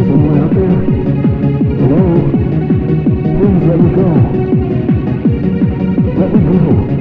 Hello? Please let me go. Let me go.